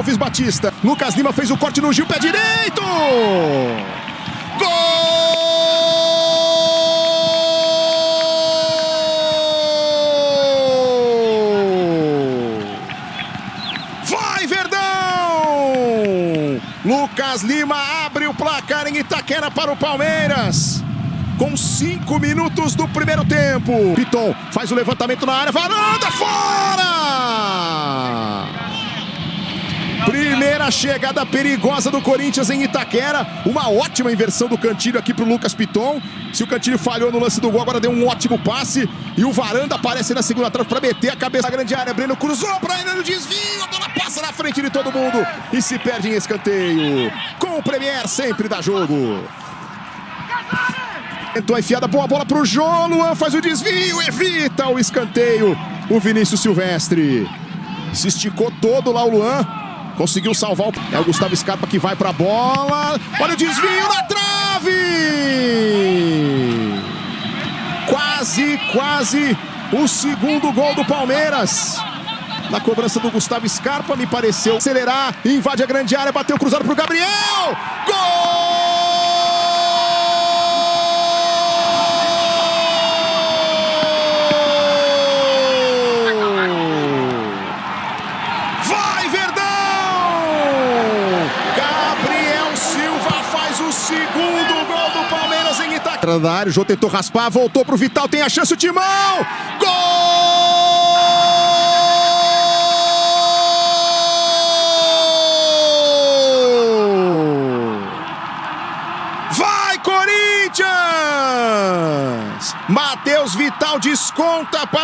Alves Batista. Lucas Lima fez o corte no Gil, pé direito! Gol! Vai, Verdão! Lucas Lima abre o placar em Itaquera para o Palmeiras. Com cinco minutos do primeiro tempo. Piton faz o levantamento na área. Varanda fora! Primeira chegada perigosa do Corinthians em Itaquera. Uma ótima inversão do Cantilho aqui para o Lucas Piton. Se o Cantilho falhou no lance do gol, agora deu um ótimo passe. E o Varanda aparece na segunda trave para meter a cabeça na grande área. Breno cruzou para ele no desvio. A bola passa na frente de todo mundo e se perde em escanteio. Com o Premier sempre dá jogo. Tentou a enfiada, boa bola pro João. Luan faz o desvio, evita o escanteio. O Vinícius Silvestre se esticou todo lá o Luan. Conseguiu salvar o... É o Gustavo Scarpa que vai pra bola. Olha o desvio na trave! Quase, quase o segundo gol do Palmeiras. Na cobrança do Gustavo Scarpa, me pareceu acelerar. Invade a grande área, bateu cruzado pro Gabriel. Gol! Itaquera. Da área, o Jô tentou raspar, voltou pro Vital, tem a chance o Timão! Gol! Vai, Corinthians! Matheus Vital desconta para